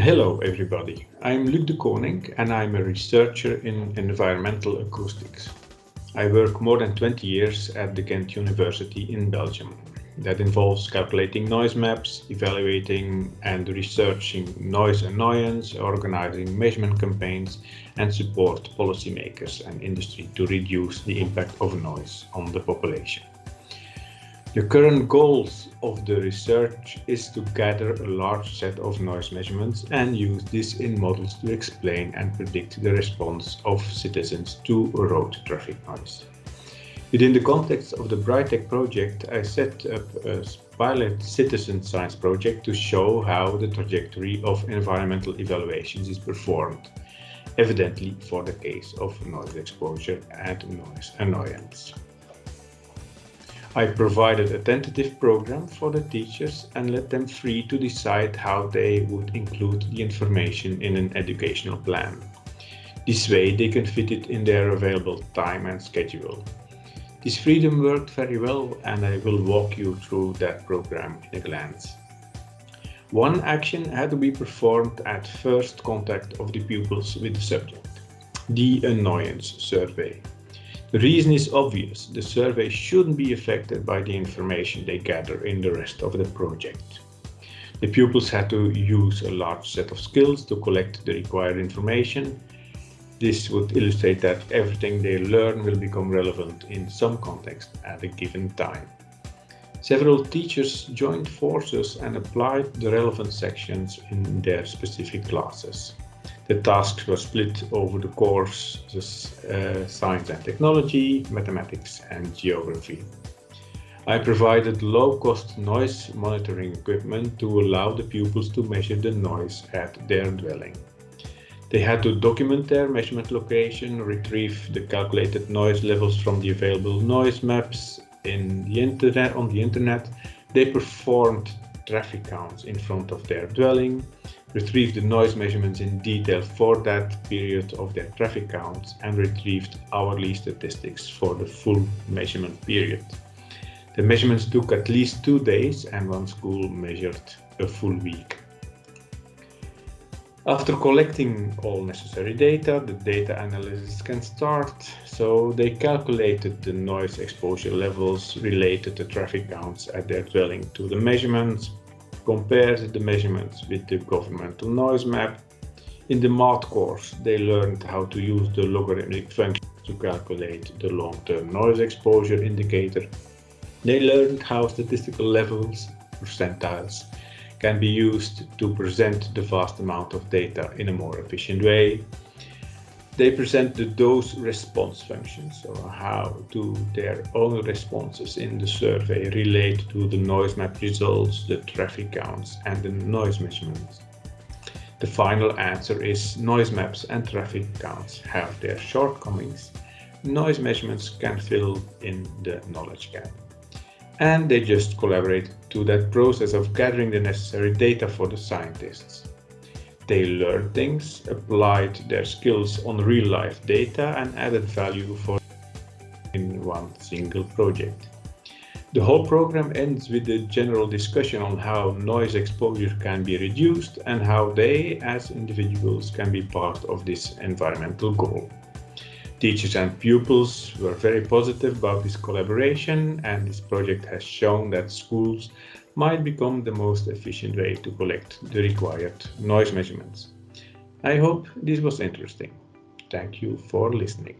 Hello everybody, I'm Luc Dekoninck and I'm a researcher in environmental acoustics. I work more than 20 years at the Ghent University in Belgium. That involves calculating noise maps, evaluating and researching noise annoyance, organizing measurement campaigns and support policymakers and industry to reduce the impact of noise on the population. The current goals of the research is to gather a large set of noise measurements and use this in models to explain and predict the response of citizens to road traffic noise. Within the context of the Brightech project, I set up a pilot citizen science project to show how the trajectory of environmental evaluations is performed, evidently for the case of noise exposure and noise annoyance. I provided a tentative program for the teachers and let them free to decide how they would include the information in an educational plan. This way they can fit it in their available time and schedule. This freedom worked very well and I will walk you through that program in a glance. One action had to be performed at first contact of the pupils with the subject, the annoyance survey. The reason is obvious. The survey shouldn't be affected by the information they gather in the rest of the project. The pupils had to use a large set of skills to collect the required information. This would illustrate that everything they learn will become relevant in some context at a given time. Several teachers joined forces and applied the relevant sections in their specific classes. The tasks were split over the courses uh, Science and Technology, Mathematics and Geography. I provided low-cost noise monitoring equipment to allow the pupils to measure the noise at their dwelling. They had to document their measurement location, retrieve the calculated noise levels from the available noise maps in the internet, on the internet. They performed traffic counts in front of their dwelling, retrieved the noise measurements in detail for that period of their traffic counts and retrieved hourly statistics for the full measurement period. The measurements took at least two days and one school measured a full week. After collecting all necessary data, the data analysis can start. So they calculated the noise exposure levels related to traffic counts at their dwelling to the measurements, compared the measurements with the governmental noise map. In the math course, they learned how to use the logarithmic function to calculate the long-term noise exposure indicator. They learned how statistical levels, percentiles, can be used to present the vast amount of data in a more efficient way. They present the dose response function, so how do their own responses in the survey relate to the noise map results, the traffic counts and the noise measurements. The final answer is noise maps and traffic counts have their shortcomings. Noise measurements can fill in the knowledge gap. And they just collaborate to that process of gathering the necessary data for the scientists. They learned things, applied their skills on real life data and added value for in one single project. The whole program ends with a general discussion on how noise exposure can be reduced and how they, as individuals, can be part of this environmental goal. Teachers and pupils were very positive about this collaboration and this project has shown that schools might become the most efficient way to collect the required noise measurements. I hope this was interesting. Thank you for listening.